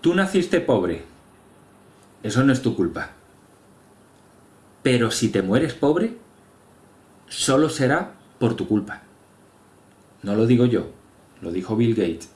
Tú naciste pobre. Eso no es tu culpa. Pero si te mueres pobre, solo será por tu culpa. No lo digo yo, lo dijo Bill Gates.